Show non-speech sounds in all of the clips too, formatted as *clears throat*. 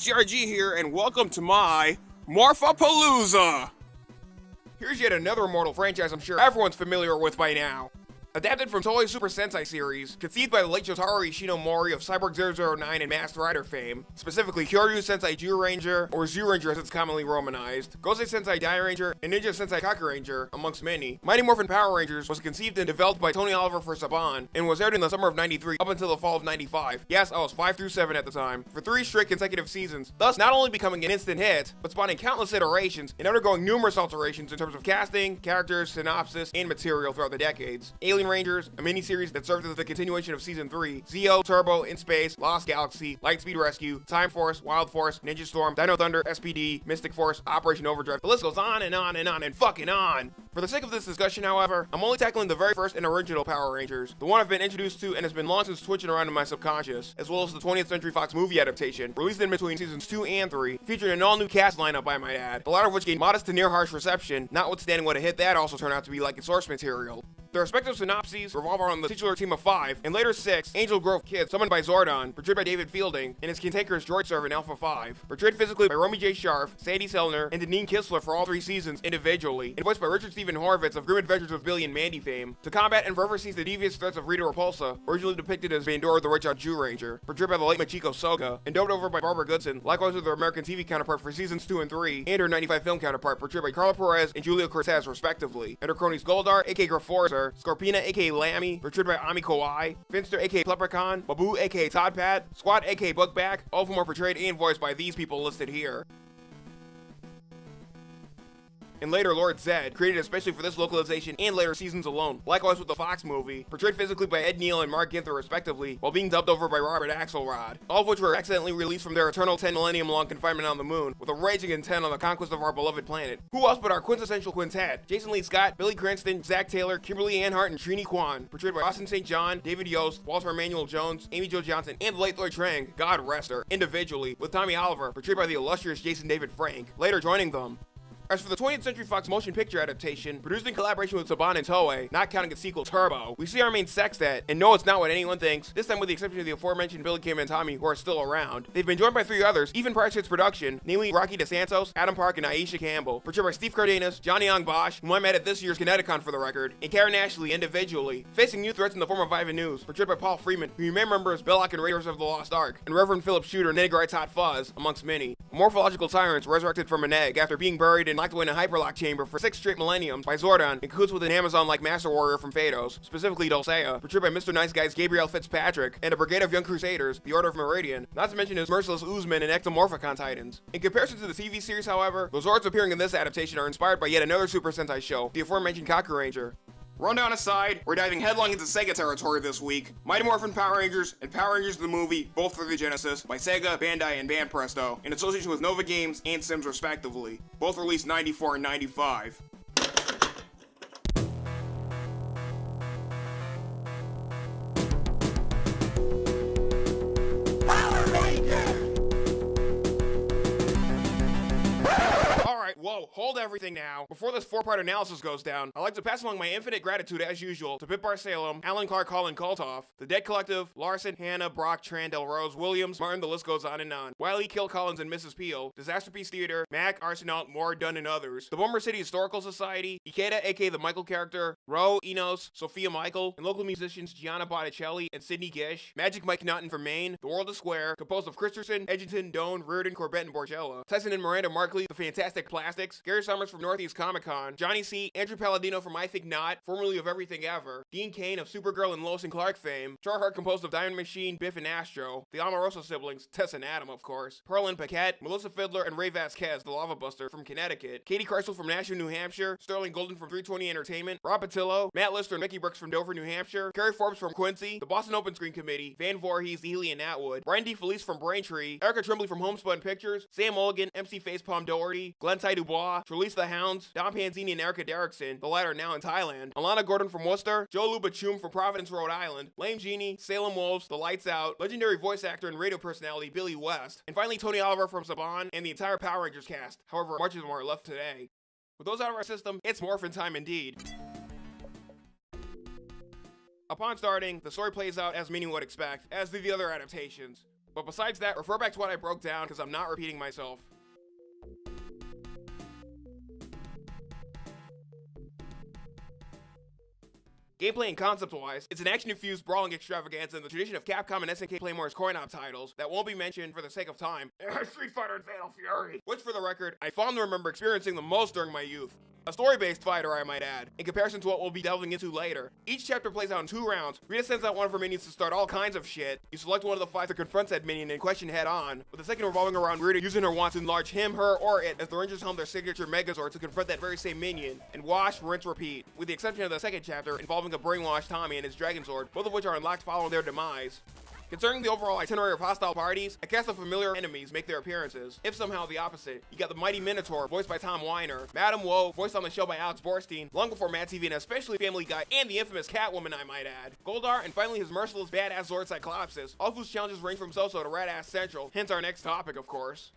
HGRG here, and welcome to my Morphapalooza! Here's yet another Immortal franchise I'm sure everyone's familiar with by now. Adapted from Toei Super Sentai series, conceived by the late Shotaro Ishinomori of Cyborg 009 and Masked Rider fame, specifically Kyoryu Sentai Zyuranger, or Zyuranger as it's commonly romanized, Gosei Sentai Dairanger, and Ninja Sentai Kakuranger, amongst many. Mighty Morphin Power Rangers was conceived and developed by Tony Oliver for Saban, and was aired in the summer of 93 up until the fall of 95. Yes, I was 5 through 7 at the time, for 3 straight consecutive seasons, thus not only becoming an instant hit, but spawning countless iterations and undergoing numerous alterations in terms of casting, characters, synopsis, and material throughout the decades. Alien Alien Rangers, a miniseries that served as the continuation of Season 3, Zeo, Turbo, In Space, Lost Galaxy, Lightspeed Rescue, Time Force, Wild Force, Ninja Storm, Dino Thunder, SPD, Mystic Force, Operation Overdrive. The list goes on and on and on and fucking on. For the sake of this discussion, however, I'm only tackling the very first and original Power Rangers, the one I've been introduced to and has been long since twitching around in my subconscious, as well as the 20th Century Fox movie adaptation, released in between seasons 2 and 3, featuring an all-new cast lineup I might add, the latter of which gained modest to near harsh reception, notwithstanding what a hit that also turned out to be like its source material. The respective synopses revolve around the titular team of five, and later six, Angel Grove Kids, summoned by Zordon, portrayed by David Fielding, and his cantankerous droid servant Alpha 5, portrayed physically by Romy J. Sharf, Sandy Sellner, and Deneen Kistler for all three seasons individually, and voiced by Richard Stephen Horvitz of Grim Adventures of Billy and Mandy fame, to combat and forever seize the devious threats of Rita Repulsa, originally depicted as Bandora the Rich Zyuranger, portrayed by the late Machiko Soga, and dubbed over by Barbara Goodson, likewise with her American TV counterpart for seasons 2 and 3, and her 95 film counterpart, portrayed by Carla Perez and Julia Cortez respectively, and her cronies Goldar, aka Grifforzer, Scorpina, aka aka Lammy, portrayed by Ami Kawai, Finster, aka Leprechaun, Babu, aka Toddpat, Squad, aka Bugback, all of whom are portrayed and voiced by these people listed here and later Lord Zedd, created especially for this localization and later seasons alone. Likewise with the Fox movie, portrayed physically by Ed Neal and Mark Ginther respectively, while being dubbed over by Robert Axelrod, all of which were accidentally released from their eternal 10 millennium long confinement on the moon, with a raging intent on the conquest of our beloved planet. Who else but our quintessential quintet, Jason Lee Scott, Billy Cranston, Zach Taylor, Kimberly Ann Hart, and Trini Kwan, portrayed by Austin St. John, David Yost, Walter Emmanuel Jones, Amy Jo Johnson, and the late Lloyd Trang, God rest her, individually, with Tommy Oliver, portrayed by the illustrious Jason David Frank, later joining them. As for the 20th Century Fox motion picture adaptation, produced in collaboration with Saban and Toei, not counting its sequel Turbo, we see our main sextet, and no it's not what anyone thinks, this time with the exception of the aforementioned Billy Kim and Tommy who are still around. They've been joined by three others, even prior to its production, namely Rocky DeSantos, Adam Park, and Aisha Campbell, portrayed by Steve Cardenas, Johnny Young Bosch, whom I met at this year's Kineticon for the record, and Karen Ashley individually, facing new threats in the form of Ivan Ooze, portrayed by Paul Freeman, who you may remember as Belloq and Raiders of the Lost Ark, and Reverend Philip Shooter, Edgar Wright's Hot Fuzz, amongst many. Morphological tyrants resurrected from an egg after being buried and locked away in a hyperlock chamber for six straight millenniums by Zordon cahoots with an Amazon-like Master Warrior from Phaedos, specifically Dulcea, portrayed by Mr. Nice Guy's Gabriel Fitzpatrick, and a brigade of young crusaders, the Order of Meridian, not to mention his merciless Oozemen and Ectomorphicon Titans. In comparison to the TV series, however, the Zords appearing in this adaptation are inspired by yet another Super Sentai show, the aforementioned Kakuranger. Rundown aside, we're diving headlong into Sega territory this week. Mighty Morphin Power Rangers and Power Rangers the movie, both for the Genesis, by Sega, Bandai, and Banpresto, in association with Nova Games and Sims respectively. Both released 94 and 95. Whoa, hold everything now. Before this four-part analysis goes down, I'd like to pass along my infinite gratitude as usual to Pip Salem, Alan Clark, Colin Koltoff, The Dead Collective, Larson, Hannah, Brock, Tran, Del Rose, Williams, Martin, the list goes on and on. Wiley, Kill Collins, and Mrs. Peel, Disaster Piece Theater, Mac, Arsenal, Moore, Dunn, and others, the Bomber City Historical Society, Ikeda, aka the Michael character, Ro, Enos, Sophia Michael, and local musicians Gianna Botticelli and Sydney Gish, Magic Mike Naughton from Maine, The World is Square, composed of Christensen, Edgington, Doan, Reardon, Corbett, and Borgella, Tyson and Miranda Markley, The Fantastic Plastics, Gary Summers from Northeast Comic Con, Johnny C, Andrew Palladino from I Think Not, formerly of Everything Ever, Dean Cain of Supergirl and Lois and Clark fame, Charheart composed of Diamond Machine, Biff and Astro, the Amoroso siblings, Tess and Adam of course, Pearl and Paquette, Melissa Fiddler and Ray Vasquez, the Lava Buster from Connecticut, Katie Kreisel from Nashua, New Hampshire, Sterling Golden from 320 Entertainment, Rob Patillo, Matt Lister and Mickey Brooks from Dover, New Hampshire, Kerry Forbes from Quincy, the Boston Open Screen Committee, Van Voorhees, Ely and Atwood, Brian D. Felice from Braintree, Erica Trimbley from Homespun Pictures, Sam Mulligan, MC Facepalm Doherty, Glenn Ty Dubois, Trelise the Hounds, Dom Panzini and Erica Derrickson, the latter now in Thailand, Alana Gordon from Worcester, Joe Lubachum from Providence, Rhode Island, Lame Genie, Salem Wolves, The Lights Out, legendary voice actor and radio personality Billy West, and finally Tony Oliver from Saban and the entire Power Rangers cast, however much of them are left today. With those out of our system, it's morphin time indeed. Upon starting, the story plays out as many would expect, as do the other adaptations. But besides that, refer back to what I broke down because I'm not repeating myself. Gameplay and concept-wise, it's an action-infused brawling extravaganza in the tradition of Capcom and SNK Playmore's coin-op titles that won't be mentioned for the sake of time. *laughs* Street Fighter and Fatal Fury! Which, for the record, I fondly remember experiencing the most during my youth. A story-based fighter, I might add, in comparison to what we'll be delving into later. Each chapter plays out in two rounds. Rita sends out one of her minions to start all kinds of shit. You select one of the five to confront that minion and question head on, with the second revolving around Rita using her wand to enlarge him, her, or it as the Rangers helm their signature Megazord to confront that very same minion, and wash, rinse, repeat, with the exception of the second chapter involving a brainwashed Tommy and his Dragon Sword, both of which are unlocked following their demise. Concerning the overall itinerary of hostile parties, a cast of familiar enemies make their appearances. If somehow the opposite, you got the mighty Minotaur, voiced by Tom Wyner, Madame Woe, voiced on the show by Alex Borstein, long before Mad TV and especially Family Guy, and the infamous Catwoman, I might add. Goldar, and finally his merciless badass Zord Cyclopsis, all whose challenges range from so-so to Radass Central, hence our next topic, of course.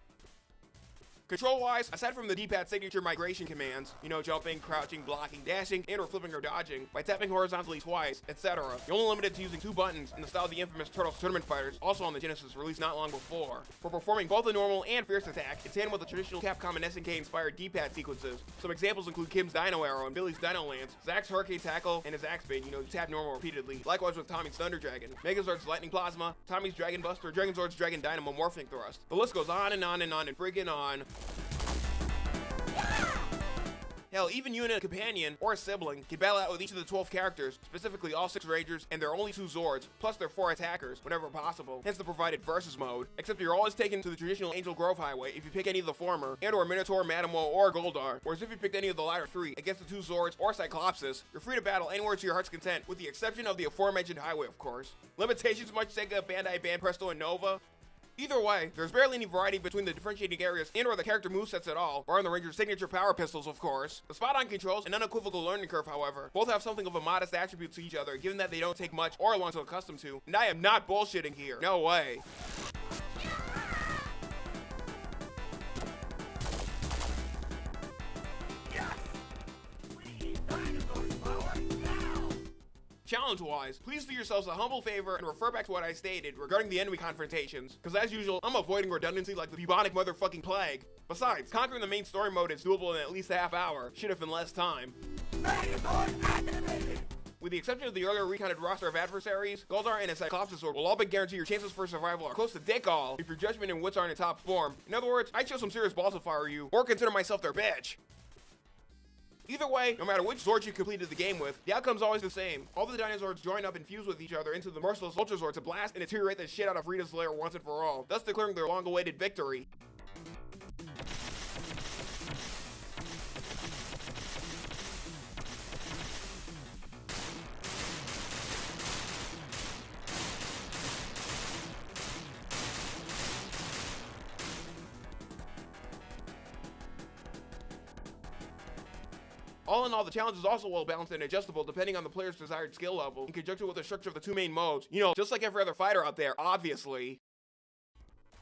Control-wise, aside from the D-pad signature migration commands, you know, jumping, crouching, blocking, dashing, and or flipping or dodging, by tapping horizontally twice, etc., you're only limited to using two buttons in the style of the infamous Turtles Tournament Fighters, also on the Genesis, released not long before, for performing both the normal and fierce attack in tandem with the traditional Capcom and SNK-inspired D-pad sequences. Some examples include Kim's Dino Arrow and Billy's Dino Lance, Zack's Hurricane Tackle, and his Axe you know, you tap normal repeatedly, likewise with Tommy's Thunder Dragon, Megazord's Lightning Plasma, Tommy's Dragon Buster, Dragon Zord's Dragon Dynamo Morphing Thrust. The list goes on and on and on and friggin' on. Hell, even you and a companion or a sibling can battle out with each of the 12 characters, specifically all 6 Rangers and their only 2 Zords, plus their 4 attackers, whenever possible, hence the provided versus mode. Except you're always taken to the traditional Angel Grove Highway if you pick any of the former, and or Minotaur, Madame Woe, or Goldar, whereas if you picked any of the latter 3 against the 2 Zords or Cyclopsis, you're free to battle anywhere to your heart's content, with the exception of the aforementioned highway, of course. Limitations much Sega, Bandai, Banpresto, and Nova? Either way, there's barely any variety between the differentiating areas and or the character movesets at all, barring the Ranger's signature power pistols, of course. The spot-on controls and unequivocal learning curve, however, both have something of a modest attribute to each other, given that they don't take much or long to accustom to. And I am not bullshitting here. No way. Challenge-wise, please do yourselves a humble favor and refer back to what I stated regarding the enemy confrontations, because as usual, I'm avoiding redundancy like the bubonic motherfucking plague. Besides, conquering the main story mode is doable in at least a half hour, should have been less time. With the exception of the earlier recounted roster of adversaries, Goldar and his Cyclopsis Sword will all but guarantee your chances for survival are close to dick all if your judgment and wits aren't in top form. In other words, I'd show some serious balls I were you, or consider myself their bitch. Either way, no matter which Zord you completed the game with, the outcome's always the same. All the dinosaurs join up and fuse with each other into the merciless Ultra Zord to blast and deteriorate the shit out of Rita's lair once and for all, thus declaring their long-awaited victory. In all, the challenge is also well balanced and adjustable depending on the player's desired skill level, in conjunction with the structure of the two main modes. You know, just like every other fighter out there, obviously.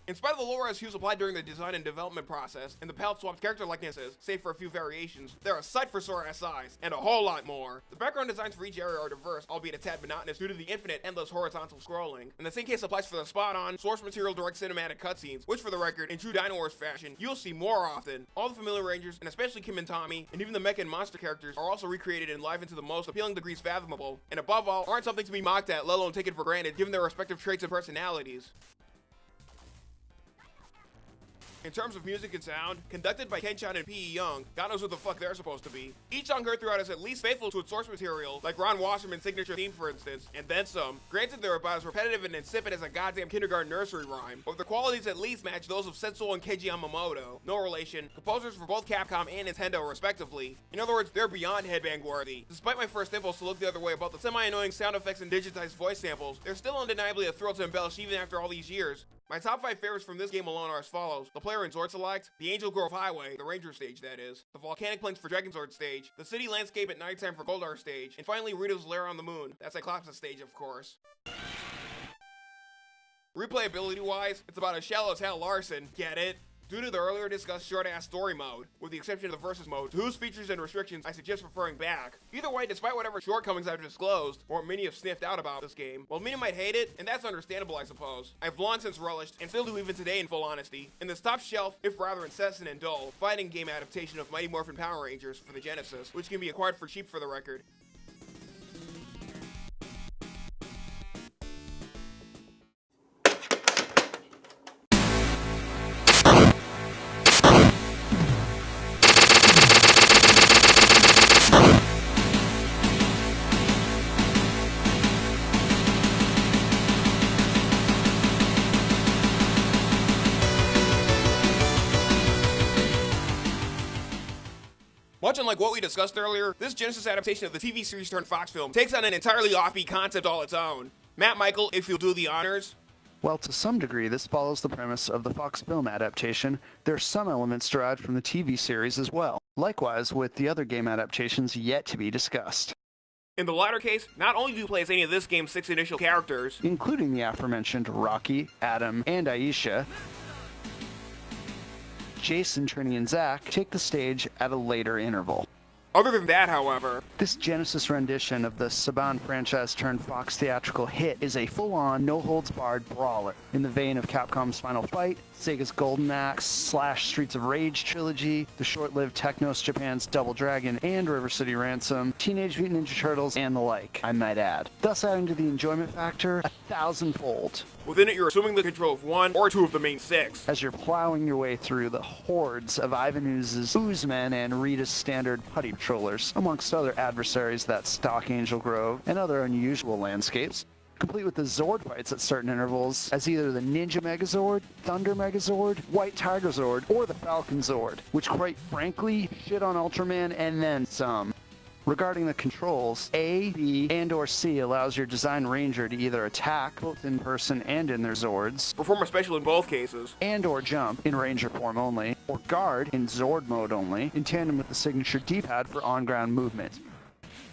In spite of the low-res hues applied during the design and development process, and the palette swapped character likenesses, save for a few variations, they're a sight for sore SIs, and a whole lot more. The background designs for each area are diverse, albeit a tad monotonous due to the infinite, endless horizontal scrolling. And the same case applies for the spot-on, source material direct cinematic cutscenes, which for the record, in true Dino Wars fashion, you'll see more often. All the familiar rangers, and especially Kim and Tommy, and even the mecha and monster characters, are also recreated and live into the most appealing degrees fathomable, and above all, aren't something to be mocked at, let alone taken for granted, given their respective traits and personalities. In terms of music and sound, conducted by Ken-chan and P.E. Young, God knows what the fuck they're supposed to be. Each song heard throughout is at least faithful to its source material, like Ron Wasserman's signature theme for instance, and then some. Granted they're about as repetitive and insipid as a goddamn kindergarten nursery rhyme, but their qualities at least match those of Senso and Keiji Yamamoto. No relation, composers for both Capcom and Nintendo respectively. In other words, they're beyond headbang worthy. Despite my first impulse to look the other way about the semi-annoying sound effects and digitized voice samples, they're still undeniably a thrill to embellish even after all these years. My top 5 favorites from this game alone are as follows. The player in Zord Select, the Angel Grove Highway, the Ranger stage that is, the Volcanic Plains for Dragon Zord stage, the city landscape at nighttime for Goldar stage, and finally Rita's Lair on the Moon. That's Cyclopsis stage, of course. Replayability wise, it's about as shallow as Hal Larson, get it? Due to the earlier discussed short-ass story mode, with the exception of the versus mode, whose features and restrictions I suggest referring back. Either way, despite whatever shortcomings I've disclosed, or many have sniffed out about this game, while many might hate it, and that's understandable I suppose, I've long since relished, and still do even today in full honesty, in this top shelf, if rather incessant and dull, fighting game adaptation of Mighty Morphin Power Rangers for the Genesis, which can be acquired for cheap for the record. Much unlike what we discussed earlier, this Genesis adaptation of the TV series turned Fox film takes on an entirely offbeat concept all its own. Matt Michael, if you'll do the honors. While to some degree this follows the premise of the Fox film adaptation, there are some elements derived from the TV series as well. Likewise with the other game adaptations yet to be discussed. In the latter case, not only do you play as any of this game's six initial characters, including the aforementioned Rocky, Adam, and Aisha, Jason, Trini, and Zach take the stage at a later interval. Other than that, however, this Genesis rendition of the Saban franchise turned Fox theatrical hit is a full-on, no-holds-barred brawler in the vein of Capcom's Final Fight, Sega's Golden Axe slash Streets of Rage trilogy, the short-lived Technos Japan's Double Dragon and River City Ransom, Teenage Mutant Ninja Turtles, and the like, I might add. Thus adding to the enjoyment factor a thousandfold. Within it, you're assuming the control of one or two of the main six. As you're plowing your way through the hordes of Ivan Ooze's Oozemen and Rita's standard putty patrollers, amongst other adversaries that stalk Angel Grove and other unusual landscapes, complete with the Zord fights at certain intervals as either the Ninja Megazord, Thunder Megazord, White Tiger Zord, or the Falcon Zord, which quite frankly shit on Ultraman and then some. Regarding the controls, A, B, and or C allows your design ranger to either attack both in person and in their Zords, perform a special in both cases, and or jump in ranger form only, or guard in Zord mode only, in tandem with the signature D-pad for on-ground movement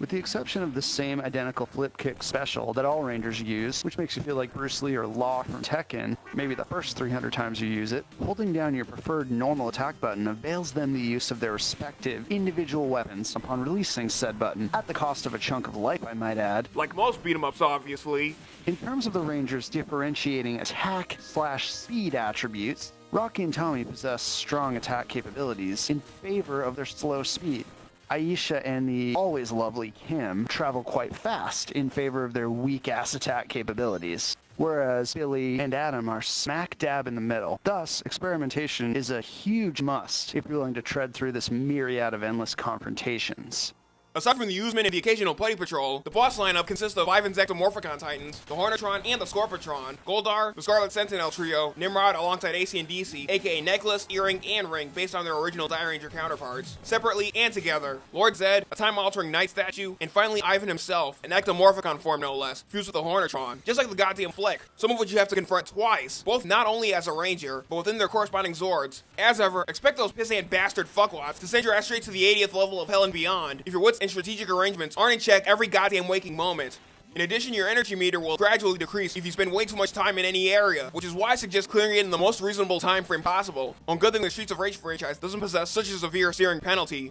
with the exception of the same identical flip kick special that all Rangers use, which makes you feel like Bruce Lee or Law from Tekken, maybe the first 300 times you use it, holding down your preferred normal attack button avails them the use of their respective individual weapons upon releasing said button, at the cost of a chunk of life I might add. Like most beat-em-ups obviously. In terms of the Rangers differentiating attack slash speed attributes, Rocky and Tommy possess strong attack capabilities in favor of their slow speed. Aisha and the always lovely Kim travel quite fast in favor of their weak ass attack capabilities. Whereas Billy and Adam are smack dab in the middle. Thus, experimentation is a huge must if you're willing to tread through this myriad of endless confrontations. Aside from the Oozemen and the occasional Putty Patrol, the boss lineup consists of Ivan's Ectomorphicon Titans, the Hornetron and the Scorpitron, Goldar, the Scarlet Sentinel Trio, Nimrod alongside AC and DC, aka Necklace, Earring, and Ring based on their original Dairanger counterparts, separately and together, Lord Zedd, a time-altering knight statue, and finally Ivan himself, an Ectomorphicon form no less, fused with the Hornetron, just like the goddamn Flick, some of which you have to confront twice, both not only as a ranger, but within their corresponding Zords. As ever, expect those pissant bastard fuckwads to send your ass straight to the 80th level of hell and beyond, if you're your and strategic arrangements aren't in check every goddamn waking moment. In addition, your energy meter will gradually decrease if you spend way too much time in any area, which is why I suggest clearing it in the most reasonable time frame possible. On good thing the Streets of Rage franchise doesn't possess such a severe searing penalty.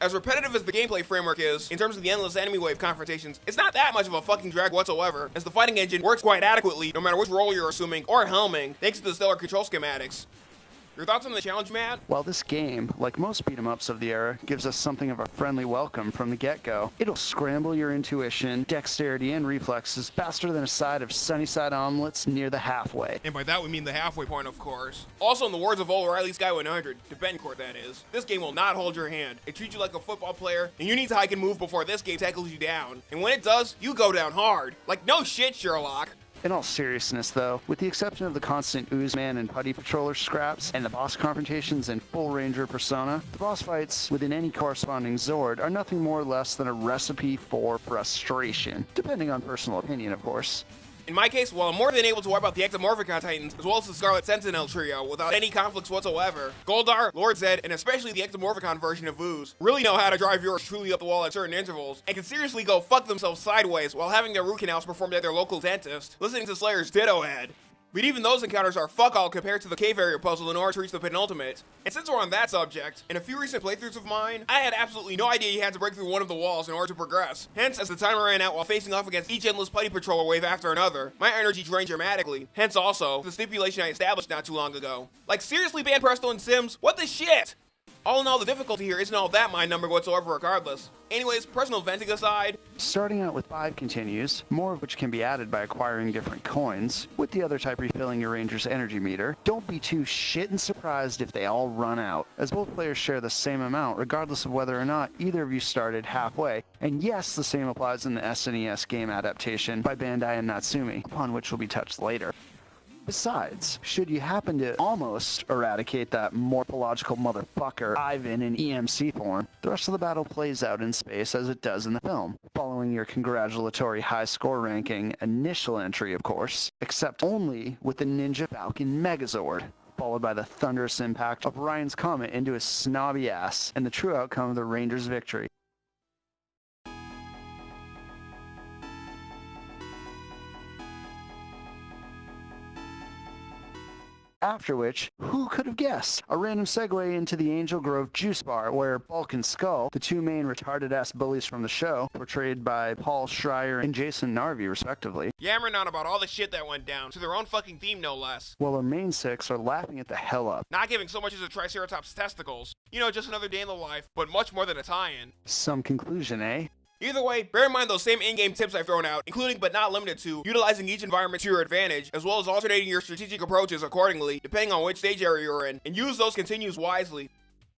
As repetitive as the gameplay framework is, in terms of the endless enemy wave confrontations, it's not that much of a fucking drag whatsoever, as the fighting engine works quite adequately no matter which role you're assuming or helming, thanks to the stellar control schematics. Your thoughts on the challenge, Matt? While this game, like most beat 'em ups of the era, gives us something of a friendly welcome from the get-go, it'll scramble your intuition, dexterity, and reflexes faster than a side of Sunnyside omelets near the halfway. And by that we mean the halfway point, of course. Also, in the words of O'Reilly's Guy 100, to Bencourt that is, this game will not hold your hand. It treats you like a football player, and you need to hike and move before this game tackles you down. And when it does, you go down hard. Like, no shit, Sherlock. In all seriousness, though, with the exception of the constant Oozeman and Putty Patroller scraps and the boss confrontations in full Ranger persona, the boss fights within any corresponding Zord are nothing more or less than a recipe for frustration, depending on personal opinion, of course. In my case, while I'm more than able to wipe out the Ectomorphicon Titans, as well as the Scarlet Sentinel trio, without any conflicts whatsoever, Goldar, Lord Zed, and especially the Ectomorphicon version of Ooze, really know how to drive yours truly up the wall at certain intervals, and can seriously go fuck themselves sideways while having their root canals performed at their local dentist, listening to Slayer's Ditto Head. But even those encounters are fuck all compared to the cave area puzzle in order to reach the penultimate. And since we're on that subject, in a few recent playthroughs of mine, I had absolutely no idea you had to break through one of the walls in order to progress. Hence, as the timer ran out while facing off against each endless putty patroller wave after another, my energy drained dramatically. Hence also, the stipulation I established not too long ago. Like seriously, Banpresto and Sims, what the shit? All in all, the difficulty here isn't all that mind numbing whatsoever regardless. Anyways, personal venting aside, Starting out with 5 continues, more of which can be added by acquiring different coins, with the other type refilling your ranger's energy meter. Don't be too shit and surprised if they all run out, as both players share the same amount regardless of whether or not either of you started halfway. And yes, the same applies in the SNES game adaptation by Bandai and Natsume, upon which will be touched later. Besides, should you happen to almost eradicate that morphological motherfucker Ivan in EMC form, the rest of the battle plays out in space as it does in the film, following your congratulatory high score ranking initial entry, of course, except only with the Ninja Falcon Megazord. Followed by the thunderous impact of Ryan's Comet into his snobby ass, and the true outcome of the Rangers' victory. After which, who could have guessed? A random segue into the Angel Grove Juice Bar, where Bulk and Skull, the two main retarded ass bullies from the show, portrayed by Paul Schrier and Jason Narvy, respectively, yammering on about all the shit that went down, to their own fucking theme no less. while our main six are laughing at the hell up. Not giving so much as a Triceratops testicles. You know, just another day in the life, but much more than a tie-in. Some conclusion, eh? Either way, bear in mind those same in-game tips I've thrown out, including but not limited to utilizing each environment to your advantage, as well as alternating your strategic approaches accordingly, depending on which stage area you're in, and use those continues wisely.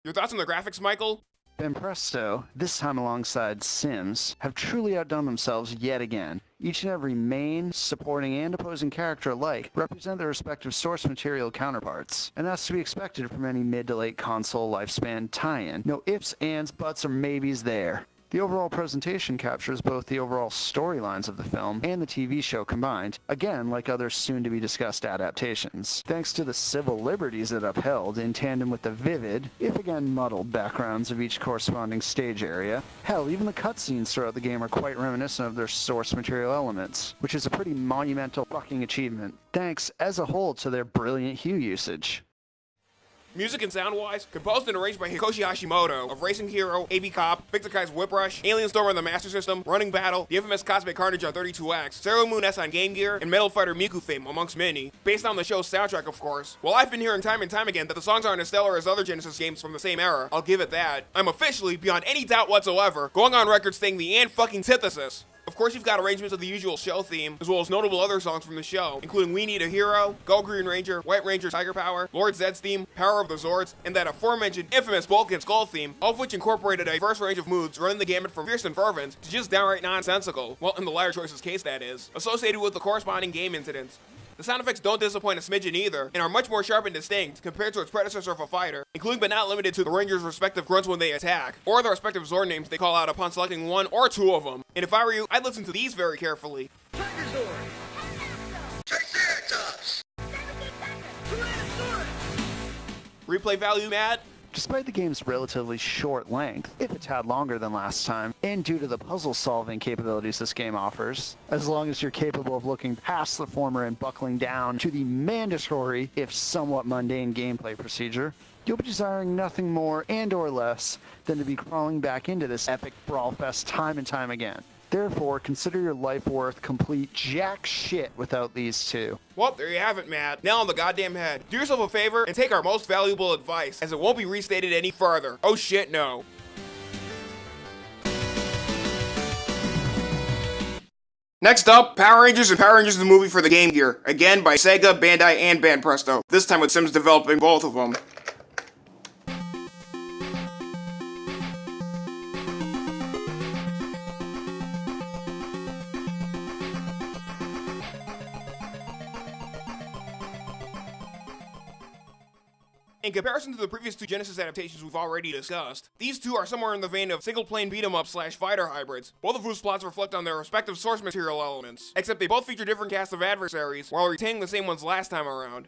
Your thoughts on the graphics, Michael? Banpresto, this time alongside Sims, have truly outdone themselves yet again. Each and every main, supporting, and opposing character alike represent their respective source material counterparts, and that's to be expected from any mid to late console lifespan tie-in. No ifs, ands, buts, or maybes there. The overall presentation captures both the overall storylines of the film and the TV show combined, again, like other soon to be discussed adaptations, thanks to the civil liberties it upheld in tandem with the vivid, if again muddled, backgrounds of each corresponding stage area. Hell, even the cutscenes throughout the game are quite reminiscent of their source material elements, which is a pretty monumental fucking achievement, thanks as a whole to their brilliant hue usage. Music and sound-wise, composed and arranged by Hikoshi Hashimoto of Racing Hero, AB Cop, Vic Tokai's Whip Rush, Alien Storm on the Master System, Running Battle, the infamous Cosmic Carnage on 32X, Sailor Moon S on Game Gear, and Metal Fighter Miku fame, amongst many. Based on the show's soundtrack, of course. While I've been hearing time and time again that the songs aren't as stellar as other Genesis games from the same era, I'll give it that. I'm officially, beyond any doubt whatsoever, going on record saying the and fucking antithesis. Of course, you've got arrangements of the usual show theme, as well as notable other songs from the show, including We Need a Hero, Go Green Ranger, White Ranger Tiger Power, Lord Zedd's theme, Power of the Zords, and that aforementioned infamous Bulk and Skull theme, all of which incorporated a diverse range of moods running the gamut from fierce and fervent to just downright nonsensical. Well, in the latter choice's case, that is. Associated with the corresponding game incidents. The sound effects don't disappoint a smidgen either, and are much more sharp and distinct compared to its predecessor of a fighter, including but not limited to the Rangers' respective grunts when they attack, or the respective Zord names they call out upon selecting one or two of them. And if I were you, I'd listen to these very carefully. Replay value, Matt? Despite the game's relatively short length, if a tad longer than last time, and due to the puzzle solving capabilities this game offers, as long as you're capable of looking past the former and buckling down to the mandatory, if somewhat mundane gameplay procedure, you'll be desiring nothing more and or less than to be crawling back into this epic brawl fest time and time again. Therefore, consider your life worth complete jack shit without these two. Well, there you have it, Matt. Nail on the goddamn head. Do yourself a favor and take our most valuable advice, as it won't be restated any further. Oh shit, no. Next up, Power Rangers and Power Rangers the movie for the Game Gear. Again by Sega, Bandai, and Banpresto. This time with Sims developing both of them. In comparison to the previous two Genesis adaptations we've already discussed, these two are somewhere in the vein of single-plane beat-em-up slash fighter hybrids, both of whose plots reflect on their respective source material elements, except they both feature different casts of adversaries, while retaining the same ones last time around.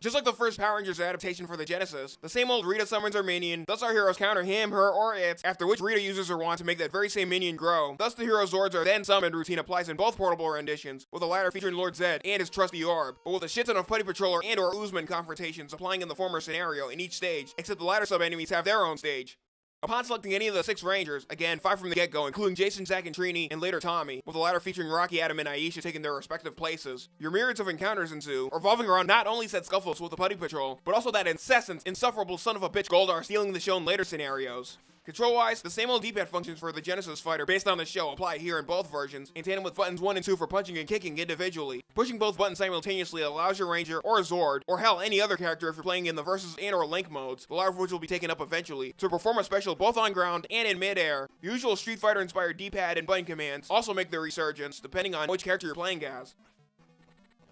Just like the first Power Rangers adaptation for the Genesis, the same old Rita summons her minion, thus our heroes counter him, her, or it, after which Rita uses her wand to make that very same minion grow. Thus the hero Zords are then summoned routine applies in both portable renditions, with the latter featuring Lord Zedd and his trusty orb, but with a shit ton of Putty Patroller and or Oozeman confrontations applying in the former scenario in each stage, except the latter sub-enemies have their own stage. Upon selecting any of the six Rangers, again, five from the get-go, including Jason, Zack, and Trini, and later Tommy, with the latter featuring Rocky, Adam, and Aisha taking their respective places, your myriads of encounters ensue, revolving around not only said scuffles with the Putty Patrol, but also that incessant, insufferable son of a bitch Goldar stealing the show in later scenarios. Control-wise, the same old D-pad functions for the Genesis fighter based on the show apply here in both versions, in tandem with buttons 1 and 2 for punching and kicking individually. Pushing both buttons simultaneously allows your Ranger, or Zord, or hell, any other character if you're playing in the Versus and or Link modes, the latter of which will be taken up eventually, to perform a special both on ground and in mid-air. The usual Street Fighter inspired D-pad and button commands also make their resurgence, depending on which character you're playing as.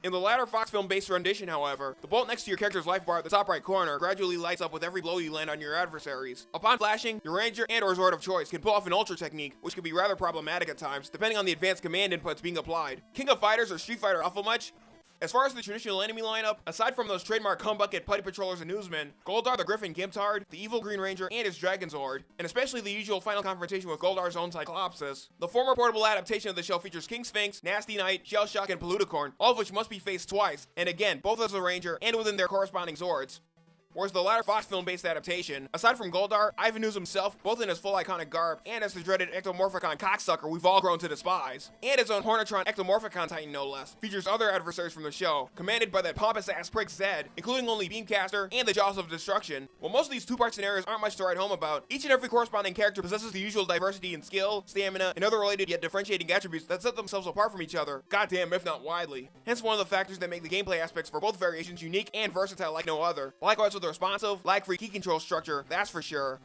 In the latter Fox film-based rendition, however, the bolt next to your character's life bar at the top right corner gradually lights up with every blow you land on your adversaries. Upon flashing, your ranger and or Zord of choice can pull off an ultra technique, which can be rather problematic at times, depending on the advanced command inputs being applied. King of Fighters or Street Fighter Alpha much? As far as the traditional enemy lineup, aside from those trademark Humbucket Putty Patrollers and Oozemen, Goldar the Griffin Gimptard, the Evil Green Ranger, and his Dragon Zord, and especially the usual final confrontation with Goldar's own Cyclopsis. The former portable adaptation of the show features King Sphinx, Nasty Knight, Shell Shock, and Polluticorn, all of which must be faced twice, and again, both as a Ranger and within their corresponding Zords. Whereas the latter Fox film-based adaptation, aside from Goldar, Ivan Ooze himself, both in his full iconic garb, and as the dreaded Ectomorphicon cocksucker we've all grown to despise, and his own Hornetron Ectomorphicon Titan no less, features other adversaries from the show, commanded by that pompous-ass prick Zedd, including only Beamcaster and the Jaws of Destruction. While most of these two-part scenarios aren't much to write home about, each and every corresponding character possesses the usual diversity in skill, stamina, and other related yet differentiating attributes that set themselves apart from each other, goddamn if not widely. Hence one of the factors that make the gameplay aspects for both variations unique and versatile like no other. Likewise with the responsive, lag-free key control structure, that's for sure.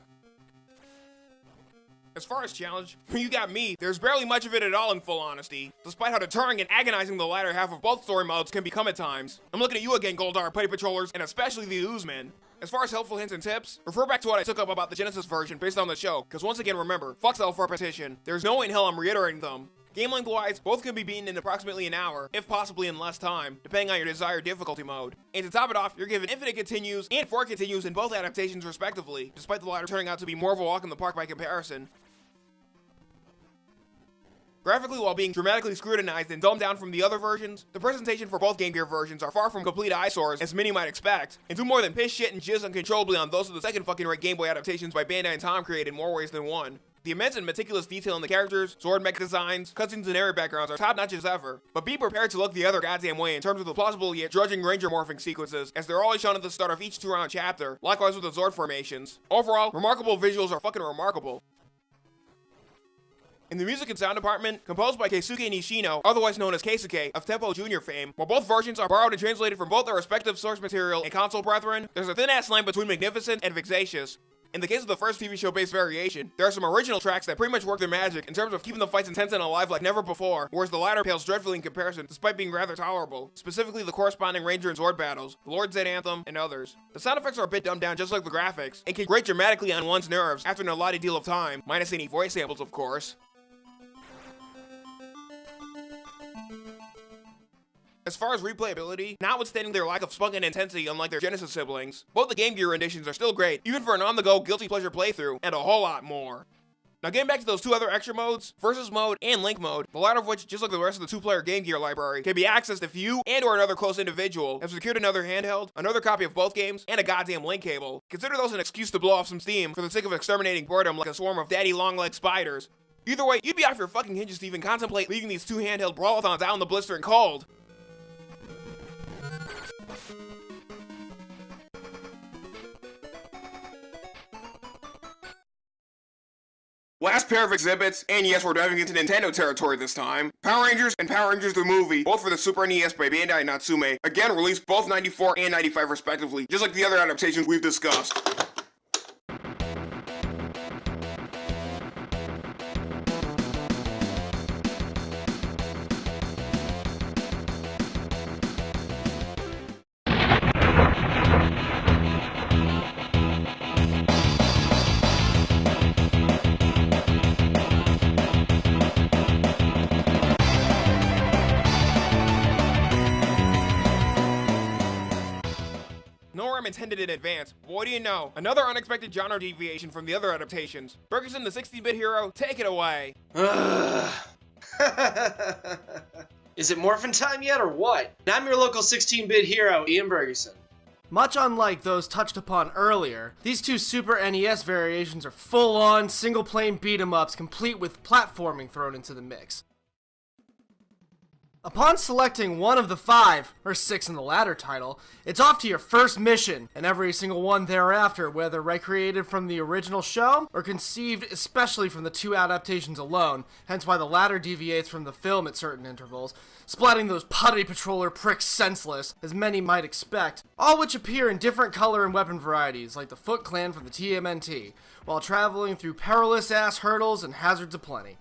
As far as challenge, *laughs* you got me, there's barely much of it at all in full honesty, despite how deterring and agonizing the latter half of both story modes can become at times. I'm looking at you again, Goldar, Putty Patrollers, and especially the Oozeman. As far as helpful hints and tips, refer back to what I took up about the Genesis version based on the show, because once again remember, fuck self-repetition. There's no way in hell I'm reiterating them. Game length wise, both can be beaten in approximately an hour, if possibly in less time, depending on your desired difficulty mode. And to top it off, you're given infinite continues and four continues in both adaptations respectively, despite the latter turning out to be more of a walk in the park by comparison. Graphically, while being dramatically scrutinized and dumbed down from the other versions, the presentation for both Game Gear versions are far from complete eyesores, as many might expect, and do more than piss shit and jizz uncontrollably on those of the second fucking rate Game Boy adaptations by Bandai and Tom created in more ways than one. The immense and meticulous detail in the characters, Zord mech designs, cutscenes, and area backgrounds are top notch as ever, but be prepared to look the other goddamn way in terms of the plausible yet drudging ranger morphing sequences, as they're always shown at the start of each two round chapter, likewise with the Zord formations. Overall, remarkable visuals are fucking remarkable. In the music and sound department, composed by Keisuke Nishino, otherwise known as Keisuke, of Tempo Jr. fame, while both versions are borrowed and translated from both their respective source material and console brethren, there's a thin-ass line between magnificent and vexatious. In the case of the first TV show-based variation, there are some original tracks that pretty much work their magic in terms of keeping the fights intense and alive like never before, whereas the latter pales dreadfully in comparison despite being rather tolerable, specifically the corresponding Ranger and Zord battles, the Lord Zedd Anthem, and others. The sound effects are a bit dumbed down just like the graphics, and can grate dramatically on one's nerves after an allotted deal of time, minus any voice samples of course. As far as replayability, notwithstanding their lack of spunk and intensity unlike their Genesis siblings, both the Game Gear renditions are still great, even for an on-the-go guilty pleasure playthrough, and a whole lot more. Now getting back to those two other extra modes, Versus Mode and Link Mode, the latter of which, just like the rest of the two-player Game Gear library, can be accessed if you and or another close individual have secured another handheld, another copy of both games, and a goddamn link cable. Consider those an excuse to blow off some steam for the sake of exterminating boredom like a swarm of daddy long-legged spiders. Either way, you'd be off your fucking hinges to even contemplate leaving these two handheld brawlathons out in the blistering cold. Last pair of exhibits, and yes, we're diving into Nintendo territory this time. Power Rangers and Power Rangers the movie, both for the Super NES by Bandai Natsume, again released both 94 and 95 respectively, just like the other adaptations we've discussed. Advance. What do you know? Another unexpected genre deviation from the other adaptations. Bergerson, the 60-bit hero, take it away. *laughs* Is it morphin time yet or what? Now I'm your local 16-bit hero, Ian Bergerson. Much unlike those touched upon earlier, these two Super NES variations are full-on, single-plane beat-em-ups complete with platforming thrown into the mix. Upon selecting one of the five, or six in the latter title, it's off to your first mission, and every single one thereafter, whether recreated from the original show or conceived especially from the two adaptations alone, hence why the latter deviates from the film at certain intervals, splatting those putty patroller pricks senseless, as many might expect, all which appear in different color and weapon varieties, like the Foot Clan from the TMNT, while traveling through perilous ass hurdles and hazards aplenty.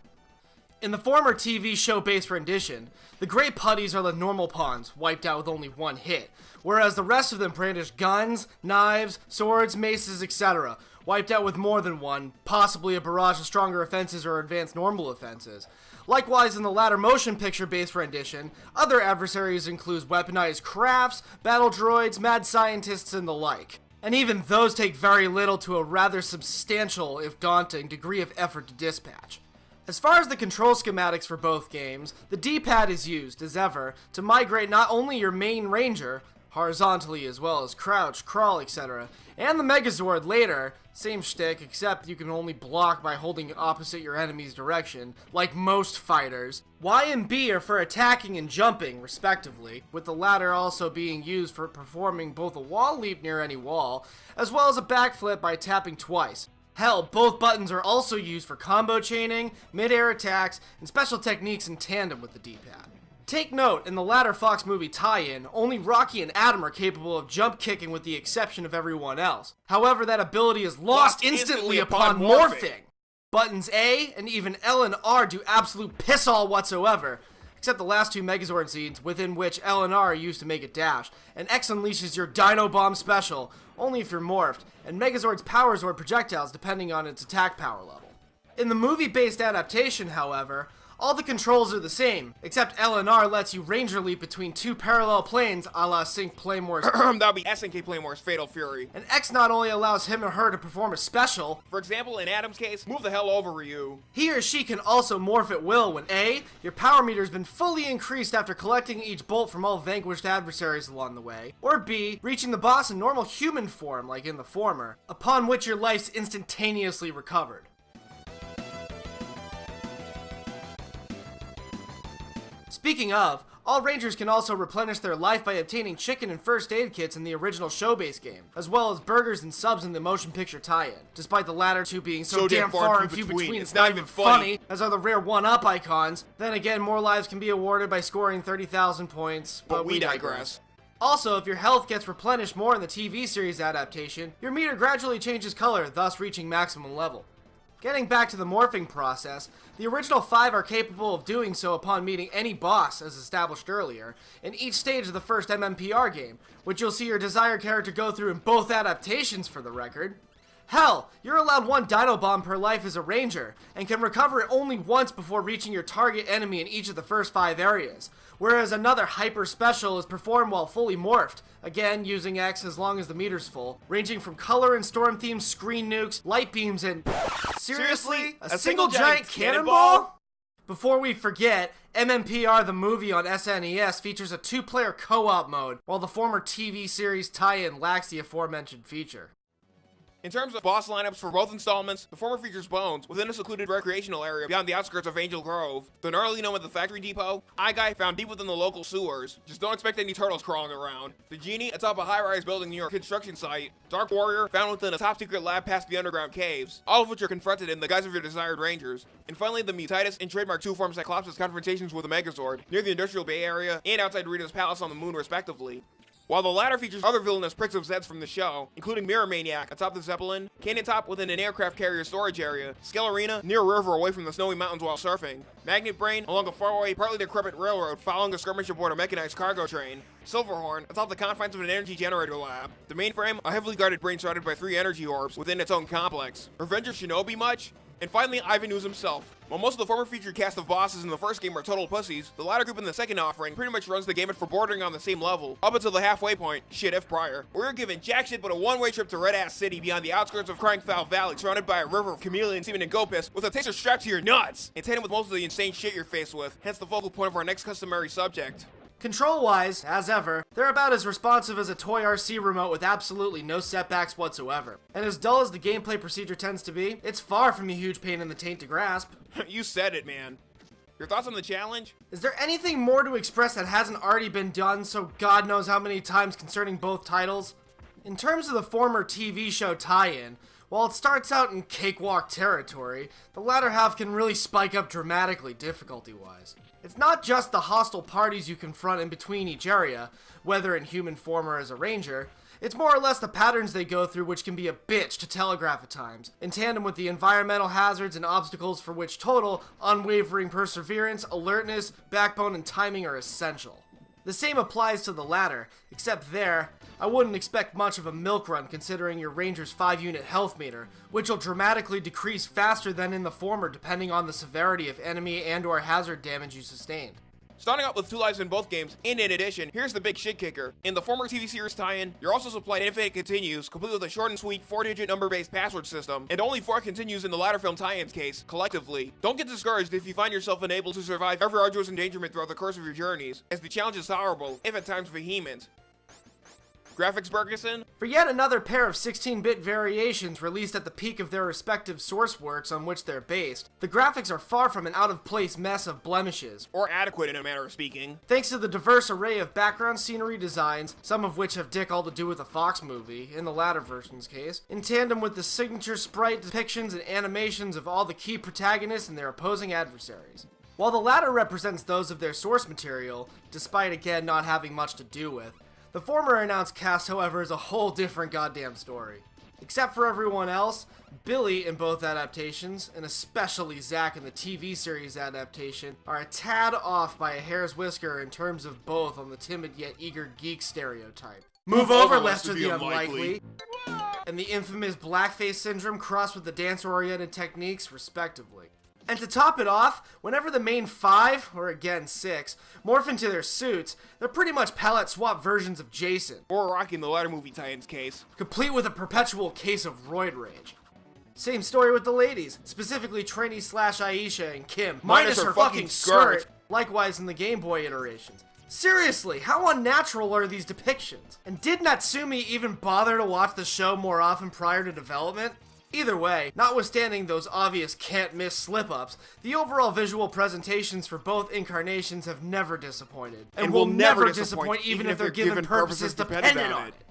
In the former TV show based rendition, the Grey Putties are the normal pawns, wiped out with only one hit, whereas the rest of them brandish guns, knives, swords, maces, etc., wiped out with more than one, possibly a barrage of stronger offenses or advanced normal offenses. Likewise, in the latter motion picture based rendition, other adversaries include weaponized crafts, battle droids, mad scientists, and the like. And even those take very little to a rather substantial, if daunting, degree of effort to dispatch. As far as the control schematics for both games, the D-pad is used, as ever, to migrate not only your main ranger, horizontally as well as crouch, crawl, etc., and the Megazord later, same shtick, except you can only block by holding opposite your enemy's direction, like most fighters. Y and B are for attacking and jumping, respectively, with the latter also being used for performing both a wall leap near any wall, as well as a backflip by tapping twice. Hell, both buttons are also used for combo chaining, mid-air attacks, and special techniques in tandem with the D-pad. Take note, in the latter Fox movie tie-in, only Rocky and Adam are capable of jump kicking with the exception of everyone else. However, that ability is lost, Lost instantly, instantly upon, upon morphing. morphing. Buttons A and even L and R do absolute piss all whatsoever, except the last two Megazord scenes within which L and R are used to make a dash, and X unleashes your Dino Bomb special, only if you're morphed, and Megazord's Power Zord projectiles depending on its attack power level. In the movie-based adaptation, however, all the controls are the same, except LNR lets you Ranger Leap between two parallel planes a la Sync Playmore's, *clears throat* That'll be SNK Playmore's Fatal Fury. and X not only allows him or her to perform a special, For example, in Adam's case, move the hell over, Ryu. he or she can also morph at will when A, your power meter has been fully increased after collecting each bolt from all vanquished adversaries along the way, or B, reaching the boss in normal human form like in the former, upon which your life's instantaneously recovered. Speaking of, all Rangers can also replenish their life by obtaining chicken and first aid kits in the original show-based game, as well as burgers and subs in the motion picture tie-in, despite the latter two being so, So damn far and few between, it's not even funny, as are the rare one-up icons. Then again, more lives can be awarded by scoring 30,000 points, but, But we digress. Also, if your health gets replenished more in the TV series adaptation, your meter gradually changes color, thus reaching maximum level. Getting back to the morphing process, the original five are capable of doing so upon meeting any boss, as established earlier, in each stage of the first MMPR game, which you'll see your desired character go through in both adaptations for the record. Hell, you're allowed one Dino Bomb per life as a ranger, and can recover it only once before reaching your target enemy in each of the first five areas, whereas another Hyper Special is performed while fully morphed, again using X as long as the meter's full, ranging from color and storm themed screen nukes, light beams, and... Seriously? A, single, giant, cannonball? Before we forget, MMPR the movie on SNES features a two-player co-op mode, while the former TV series tie-in lacks the aforementioned feature. In terms of boss lineups for both installments, the former features Bones within a secluded recreational area beyond the outskirts of Angel Grove, the gnarly gnome at the factory depot, Eye Guy found deep within the local sewers, just don't expect any turtles crawling around, the genie atop a high-rise building near a construction site, Dark Warrior found within a top-secret lab past the underground caves, all of which are confronted in the guise of your desired rangers, and finally the Mutitus and Trademark 2 form Cyclops' confrontations with a Megazord near the Industrial Bay Area and outside Rita's palace on the moon respectively. While the latter features other villainous pricks of Zedd's from the show, including Mirror Maniac atop the Zeppelin, Cannon Top within an aircraft carrier storage area, Skellerina near a river away from the snowy mountains while surfing, Magnet Brain along a faraway, partly decrepit railroad following a skirmish aboard a mechanized cargo train, Silverhorn atop the confines of an energy generator lab, the mainframe a heavily guarded brain surrounded by three energy orbs within its own complex. Revenge of Shinobi much? And finally, Ivan Ooze himself. While most of the former featured cast of bosses in the first game are total pussies, the latter group in the second offering pretty much runs the gamut for bordering on the same level, up until the halfway point, shit if prior. We're given jack shit but a one-way trip to Red Ass City beyond the outskirts of Crying Foul Valley, surrounded by a river of chameleon semen and goat piss, with a taster strapped to your nuts, and tandem with most of the insane shit you're faced with, hence the focal point of our next customary subject. Control wise, as ever, they're about as responsive as a toy RC remote with absolutely no setbacks whatsoever. And as dull as the gameplay procedure tends to be, it's far from a huge pain in the taint to grasp. *laughs* you said it, man. Your thoughts on the challenge? Is there anything more to express that hasn't already been done so God knows how many times concerning both titles? In terms of the former TV show tie-in, while it starts out in cakewalk territory, the latter half can really spike up dramatically difficulty-wise. It's not just the hostile parties you confront in between each area, whether in human form or as a ranger, it's more or less the patterns they go through which can be a bitch to telegraph at times, in tandem with the environmental hazards and obstacles for which total, unwavering perseverance, alertness, backbone, and timing are essential. The same applies to the latter, except there, I wouldn't expect much of a milk run considering your ranger's 5 unit health meter, which will dramatically decrease faster than in the former depending on the severity of enemy and or hazard damage you sustained. Starting out with two lives in both games, and in addition, here's the big shit kicker. In the former TV series tie-in, you're also supplied infinite continues, complete with a short and sweet 4-digit number-based password system, and only 4 continues in the latter film tie-ins case, collectively. Don't get discouraged if you find yourself unable to survive every arduous endangerment throughout the course of your journeys, as the challenge is tolerable, if at times vehement. Graphics Bergerson? For yet another pair of 16-bit variations released at the peak of their respective source works on which they're based, the graphics are far from an out-of-place mess of blemishes. Or adequate in a manner of speaking. Thanks to the diverse array of background scenery designs, some of which have dick all to do with the Fox movie, in the latter version's case, in tandem with the signature sprite depictions and animations of all the key protagonists and their opposing adversaries. While the latter represents those of their source material, despite again not having much to do with, the former announced cast, however, is a whole different goddamn story. Except for everyone else, Billy in both adaptations, and especially Zack in the TV series adaptation, are a tad off by a hair's whisker in terms of both on the timid yet eager geek stereotype. Move over, Lester the Unlikely, and the infamous blackface syndrome crossed with the dance-oriented techniques, respectively. And to top it off, whenever the main five, or again six, morph into their suits, they're pretty much palette swap versions of Jason. Or Rocky in the latter movie tie-ins case. Complete with a perpetual case of roid rage. Same story with the ladies, specifically Trini slash Aisha and Kim, minus, minus her, her, fucking skirt. skirt. Likewise in the Game Boy iterations. Seriously, how unnatural are these depictions? And did Natsume even bother to watch the show more often prior to development? Either way, notwithstanding those obvious can't-miss slip-ups, the overall visual presentations for both incarnations have never disappointed, and, and will, will never, disappoint, disappoint even, even, if they're given, given purposes, purposes dependent on it. it.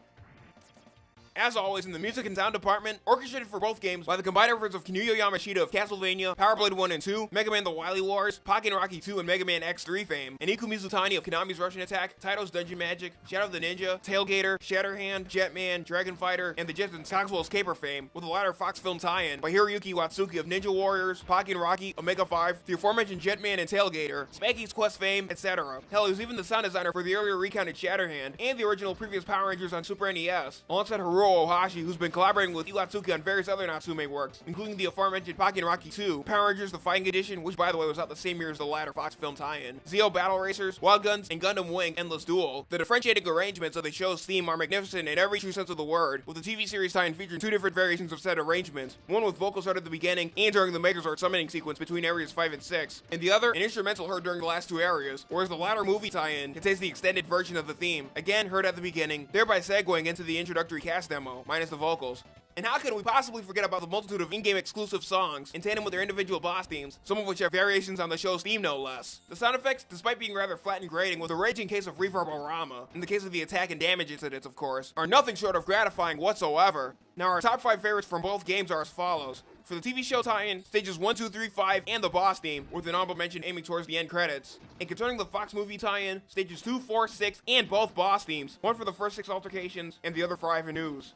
As always, in the music and sound department, orchestrated for both games by the combined efforts of Kinuyo Yamashita of Castlevania, Power Blade 1 and 2, Mega Man The Wily Wars, Pocky & Rocky 2 and Mega Man X3 fame, and Iku Mizutani of Konami's Rush'n Attack, Taito's Dungeon Magic, Shadow of the Ninja, Tailgater, Shatterhand, Jetman, Dragon Fighter, and the Jetsons Cogswell's Caper fame, with the latter Fox film tie-in by Hiroyuki Iwatsuki of Ninja Warriors, Pocky & Rocky, Omega 5, the aforementioned Jetman and Tailgater, Spanky's Quest fame, etc. Hell, he was even the sound designer for the earlier recounted Shatterhand, and the original previous Power Rangers on Super NES, alongside Haruo Ohashi, who's been collaborating with Iwatsuki on various other Natsume works, including the aforementioned Pocky & Rocky 2, Power Rangers The Fighting Edition, which by the way was out the same year as the latter Fox film tie-in, Zeo Battle Racers, Wild Guns, and Gundam Wing Endless Duel. The differentiating arrangements of the show's theme are magnificent in every true sense of the word, with the TV series tie-in featuring two different variations of said arrangements, one with vocals heard at the beginning and during the Megazord summoning sequence between areas 5 and 6, and the other an instrumental heard during the last two areas, whereas the latter movie tie-in contains the extended version of the theme, again heard at the beginning, thereby segueing into the introductory cast demo, minus the vocals. And how can we possibly forget about the multitude of in-game exclusive songs in tandem with their individual boss themes, some of which are variations on the show's theme no less. The sound effects, despite being rather flat and grating with a raging case of reverb-o-rama, in the case of the attack and damage incidents of course, are nothing short of gratifying whatsoever. Now our top 5 favorites from both games are as follows. For the TV show tie-in, stages 1, 2, 3, 5, and the boss theme, with an honorable mention aiming towards the end credits. And concerning the Fox movie tie-in, stages 2, 4, 6, and both boss themes, one for the first 6 altercations, and the other for Ivan Ooze.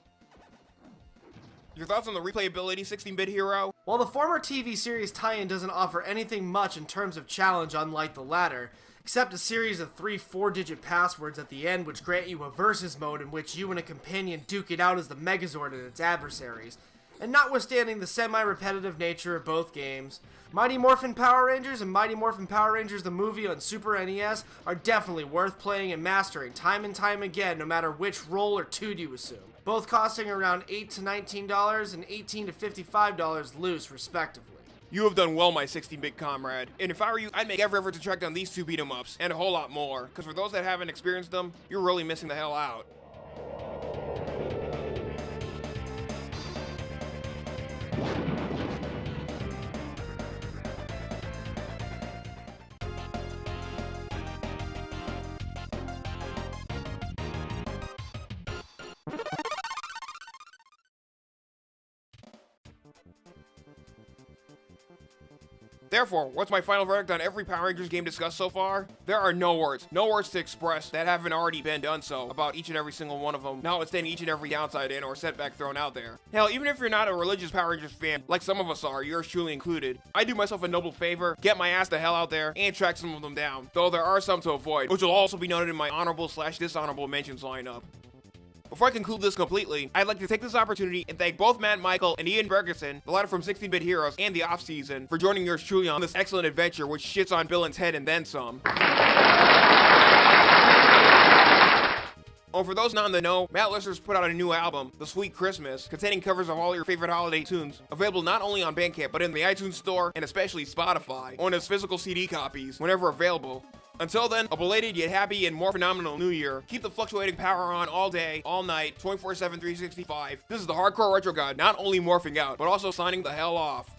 Your thoughts on the replayability 16-bit hero? While the former TV series tie-in doesn't offer anything much in terms of challenge unlike the latter, except a series of three four-digit passwords at the end which grant you a versus mode in which you and a companion duke it out as the Megazord and its adversaries, And notwithstanding the semi-repetitive nature of both games, Mighty Morphin Power Rangers and Mighty Morphin Power Rangers the movie on Super NES are definitely worth playing and mastering time and time again no matter which role or tune you assume. Both costing around 8 to $19 and 18 to $55 loose respectively. You have done well, my 16-bit comrade. And if I were you, I'd make every effort to track down these two beat 'em ups, and a whole lot more. Because for those that haven't experienced them, you're really missing the hell out. Therefore, what's my final verdict on every Power Rangers game discussed so far? There are no words, no words to express that haven't already been done so about each and every single one of them, notwithstanding each and every downside in or setback thrown out there. Hell, even if you're not a religious Power Rangers fan, like some of us are, yours truly included, I do myself a noble favor, get my ass the hell out there, and track some of them down, though there are some to avoid, which will also be noted in my honorable slash dishonorable mentions lineup. Before I conclude this completely, I'd like to take this opportunity and thank both Matt Michael and Ian Bergerson, the latter from 16-Bit Heroes and the off-season, for joining yours truly on this excellent adventure which shits on Billin's head and then some. Oh, for those not in the know, Matt Lister's put out a new album, The Sweet Christmas, containing covers of all your favorite holiday tunes, available not only on Bandcamp, but in the iTunes Store and especially Spotify, on his physical CD copies, whenever available. Until then, a belated yet happy and more phenomenal new year. Keep the fluctuating power on all day, all night, 24-7, 365. This is the Hardcore Retro God, not only morphing out, but also signing the hell off.